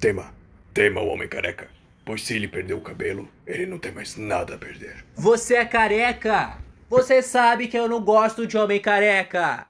Tema. Tema o homem careca. Pois se ele perdeu o cabelo, ele não tem mais nada a perder. Você é careca! Você sabe que eu não gosto de homem careca!